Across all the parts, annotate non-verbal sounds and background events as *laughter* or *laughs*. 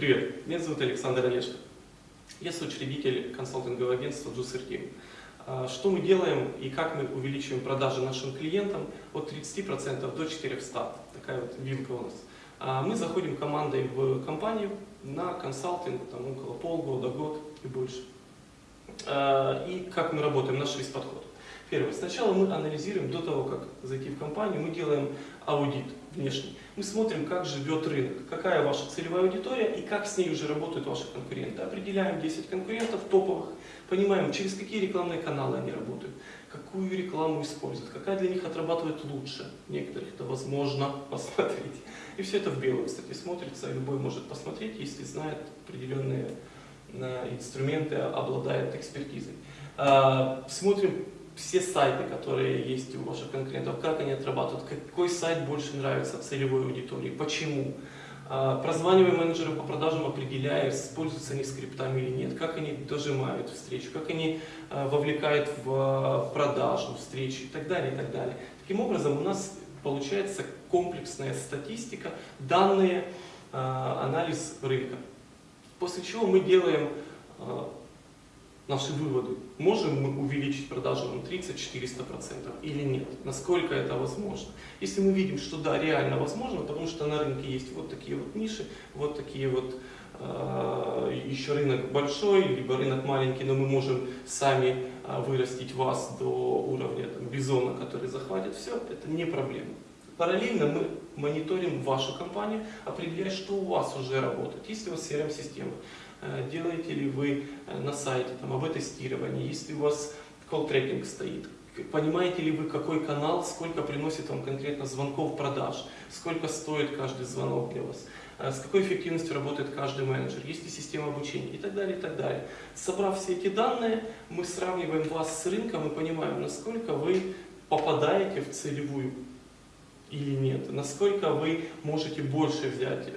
Привет, меня зовут Александр Олешко. Я соучредитель консалтингового агентства Juicer Team. А, что мы делаем и как мы увеличиваем продажи нашим клиентам от 30% до 400%. Такая вот вилка у нас. А, мы заходим командой в компанию на консалтинг там, около полгода, год и больше. А, и как мы работаем, наш весь подход. Первое. Сначала мы анализируем, до того, как зайти в компанию, мы делаем аудит внешний. Мы смотрим, как живет рынок, какая ваша целевая аудитория и как с ней уже работают ваши конкуренты. Определяем 10 конкурентов топовых, понимаем, через какие рекламные каналы они работают, какую рекламу используют, какая для них отрабатывает лучше. Некоторых это возможно *laughs* посмотреть. И все это в белом, кстати, смотрится, любой может посмотреть, если знает определенные э, инструменты, обладает экспертизой. А, смотрим все сайты, которые есть у ваших конкурентов, как они отрабатывают, какой сайт больше нравится целевой аудитории, почему. А, прозваниваем менеджеров по продажам, определяя, используются они скриптами или нет, как они дожимают встречу, как они а, вовлекают в а, продажу встречи и так далее, и так далее. Таким образом, у нас получается комплексная статистика, данные, анализ рынка. После чего мы делаем наши выводы. Можем мы увеличить продажи на 30-400% или нет? Насколько это возможно? Если мы видим, что да, реально возможно, потому что на рынке есть вот такие вот ниши, вот такие вот э, еще рынок большой, либо рынок маленький, но мы можем сами э, вырастить вас до уровня там, бизона, который захватит все, это не проблема. Параллельно мы мониторим вашу компанию, определяя, что у вас уже работает. Если у вас CRM-система, делаете ли вы э, на сайте там, об тестировании, если у вас колл-трекинг стоит, понимаете ли вы, какой канал, сколько приносит вам конкретно звонков продаж, сколько стоит каждый звонок для вас, э, с какой эффективностью работает каждый менеджер, есть ли система обучения и так далее, и так далее. Собрав все эти данные, мы сравниваем вас с рынком и понимаем, насколько вы попадаете в целевую или нет, насколько вы можете больше взять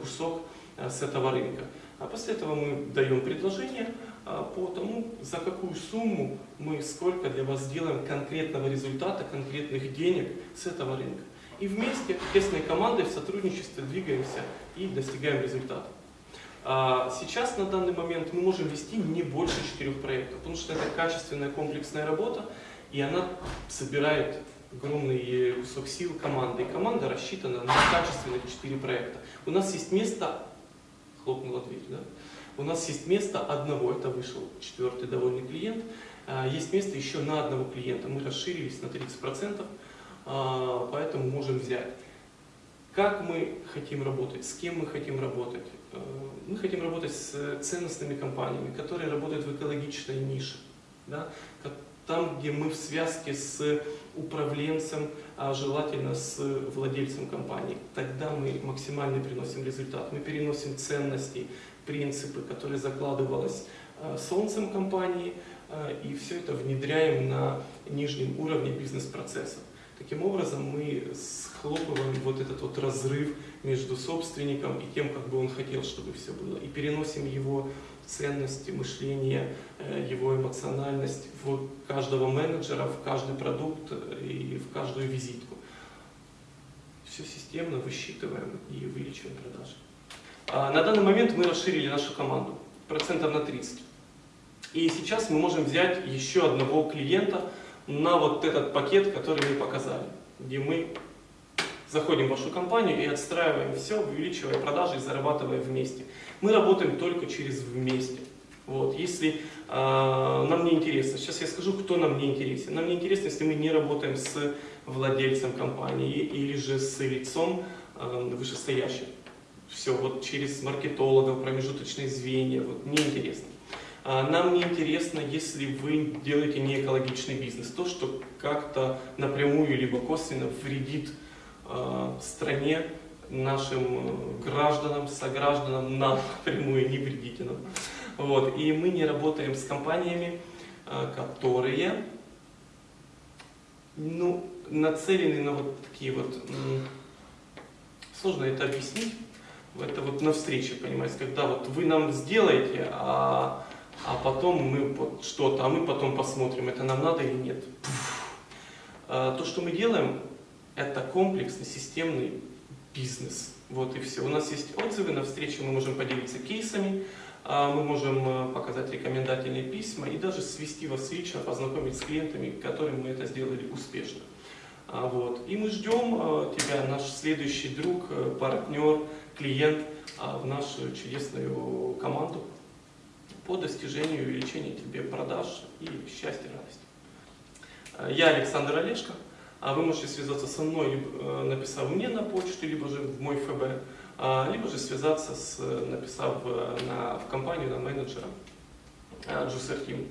кусок с этого рынка. А после этого мы даем предложение а, по тому, за какую сумму мы сколько для вас сделаем конкретного результата, конкретных денег с этого рынка. И вместе, тесной командой, в сотрудничестве двигаемся и достигаем результата. А, сейчас, на данный момент, мы можем вести не больше четырех проектов, потому что это качественная комплексная работа, и она собирает огромный кусок сил команды. И команда рассчитана на качественных четыре проекта. У нас есть место хлопнула дверь. Да? У нас есть место одного, это вышел четвертый довольный клиент, а, есть место еще на одного клиента. Мы расширились на 30%, а, поэтому можем взять. Как мы хотим работать, с кем мы хотим работать? А, мы хотим работать с ценностными компаниями, которые работают в экологичной нише. Да? Там, где мы в связке с управленцем, а желательно с владельцем компании. Тогда мы максимально приносим результат. Мы переносим ценности, принципы, которые закладывалось э, солнцем компании, э, и все это внедряем на нижнем уровне бизнес-процессов. Таким образом, мы схлопываем вот этот вот разрыв между собственником и тем, как бы он хотел, чтобы все было, и переносим его ценности, мышление, э, его эмоциональность в каждого менеджера, в каждый продукт э, и в каждую визитку. Все системно высчитываем и увеличиваем продажи. А на данный момент мы расширили нашу команду процентов на 30. И сейчас мы можем взять еще одного клиента на вот этот пакет, который мы показали, где мы заходим в вашу компанию и отстраиваем все, увеличивая продажи и зарабатывая вместе. Мы работаем только через вместе. Вот, если э, нам не интересно, сейчас я скажу, кто нам не интересен. Нам не интересно, если мы не работаем с владельцем компании или же с лицом э, вышестоящим. Все, вот через маркетологов, промежуточные звенья, вот, неинтересно. А нам не интересно, если вы делаете не экологичный бизнес, то, что как-то напрямую либо косвенно вредит Э, стране, нашим э, гражданам, согражданам, нам напрямую не вредите нам. Вот. И мы не работаем с компаниями, э, которые ну, нацелены на вот такие вот, сложно это объяснить, это вот на встрече, понимаете, когда вот вы нам сделаете, а, а потом мы вот что-то, а мы потом посмотрим, это нам надо или нет. То, что мы делаем, это комплексный, системный бизнес. Вот и все. У нас есть отзывы на встрече, мы можем поделиться кейсами, а, мы можем э, показать рекомендательные письма и даже свести вас лично, познакомить с клиентами, которым мы это сделали успешно. А, Вот. И мы ждем тебя, наш следующий друг, э, партнер, клиент а, в нашу чудесную команду по достижению и увеличению тебе продаж и счастья, радости. Э, Я Александр Олешко. А Вы можете связаться со мной, э, написав мне на почту, либо же в мой ФБ, а, либо же связаться, с, написав э, на, в компанию на менеджера Джусахим.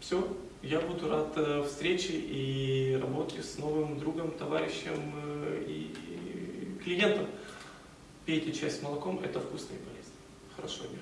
Все, я буду рад встрече и работе с новым другом, товарищем и и клиентом. Пейте чай с молоком, это вкусно и полезно. Хорошего дня.